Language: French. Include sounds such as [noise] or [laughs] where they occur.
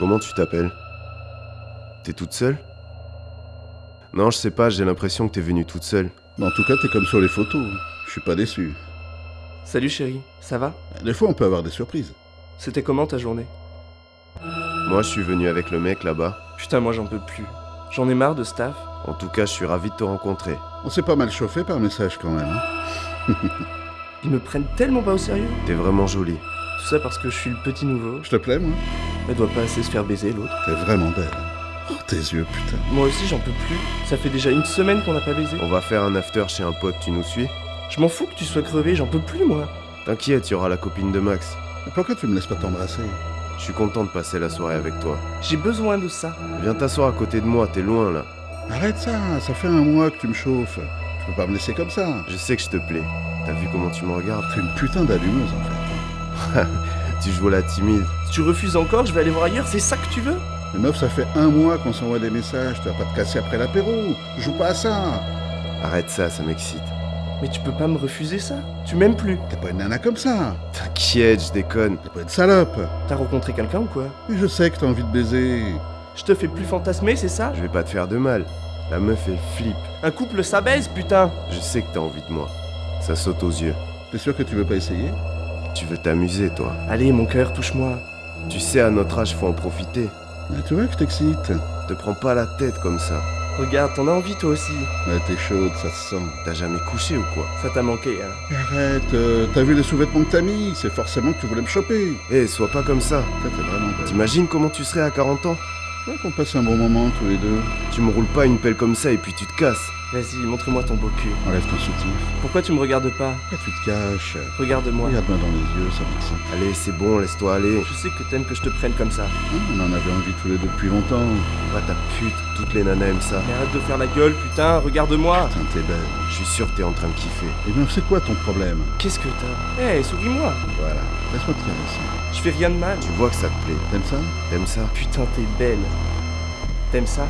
Comment tu t'appelles? T'es toute seule? Non, je sais pas, j'ai l'impression que t'es venue toute seule. Mais en tout cas, t'es comme sur les photos. Je suis pas déçu. Salut chérie, ça va? Des fois, on peut avoir des surprises. C'était comment ta journée? Moi, je suis venu avec le mec là-bas. Putain, moi j'en peux plus. J'en ai marre de staff. En tout cas, je suis ravi de te rencontrer. On s'est pas mal chauffé par message quand même. hein. Ils me prennent tellement pas au sérieux. T'es vraiment jolie. Tout ça parce que je suis le petit nouveau. Je te plais, moi Elle doit pas assez se faire baiser l'autre. T'es vraiment belle. Oh, tes yeux, putain. Moi aussi j'en peux plus. Ça fait déjà une semaine qu'on n'a pas baisé. On va faire un after chez un pote, tu nous suis? Je m'en fous que tu sois crevé, j'en peux plus moi. T'inquiète, il y aura la copine de Max. Mais pourquoi tu me laisses pas t'embrasser? Je suis content de passer la soirée avec toi. J'ai besoin de ça. Viens t'asseoir à côté de moi, t'es loin là. Arrête ça, ça fait un mois que tu me chauffes. Tu peux pas me laisser comme ça. Je sais que je te plais. T'as vu comment tu me regardes? T'es une putain d'allumeuse en fait. [laughs] Tu joues la timide. Si tu refuses encore, je vais aller voir ailleurs, c'est ça que tu veux Mais meuf, ça fait un mois qu'on s'envoie des messages. Tu vas pas te casser après l'apéro. Joue pas à ça. Arrête ça, ça m'excite. Mais tu peux pas me refuser ça. Tu m'aimes plus. T'es pas une nana comme ça. T'inquiète, je déconne. T'es pas une salope. T'as rencontré quelqu'un ou quoi? Mais je sais que t'as envie de baiser. Je te fais plus fantasmer, c'est ça? Je vais pas te faire de mal. La meuf, elle flippe. Un couple ça baise, putain Je sais que t'as envie de moi. Ça saute aux yeux. T'es sûr que tu veux pas essayer? Tu veux t'amuser, toi. Allez, mon cœur, touche-moi. Tu sais, à notre âge, faut en profiter. Mais tu vois que je t'excite. Te prends pas la tête comme ça. Regarde, t'en as envie toi aussi. Ouais, t'es chaude, ça se sent. T'as jamais couché ou quoi? Ça t'a manqué, hein. Arrête, euh, t'as vu les sous-vêtements que t'as mis C'est forcément que tu voulais me choper. Eh, sois pas comme ça. Toi, t'es vraiment belle. T'imagines comment tu serais à 40 ans? Tu vois qu'on passe un bon moment tous les deux. Tu me roules pas une pelle comme ça et puis tu te casses. Vas-y, montre-moi ton beau cul. Enlève ton soutif. Pourquoi tu me regardes pas? Pourquoi tu te caches Regarde-moi. Regarde-moi dans les yeux, ça m'excite. Allez, c'est bon, laisse-toi aller. Je sais que t'aimes que je te prenne comme ça. Hein, on en avait envie tous les deux depuis longtemps. Va ta pute, toutes les nanas aiment ça. Mais arrête de faire la gueule, putain, regarde-moi Putain, t'es belle. Je suis sûr que t'es en train de kiffer. Et bien, c'est quoi ton problème? Qu'est-ce que t'as? Eh, souris-moi Voilà, laisse-moi te caresser. Je fais rien de mal. Tu vois que ça te plaît. T'aimes ça? T'aimes ça? Putain, t'es belle. T'aimes ça?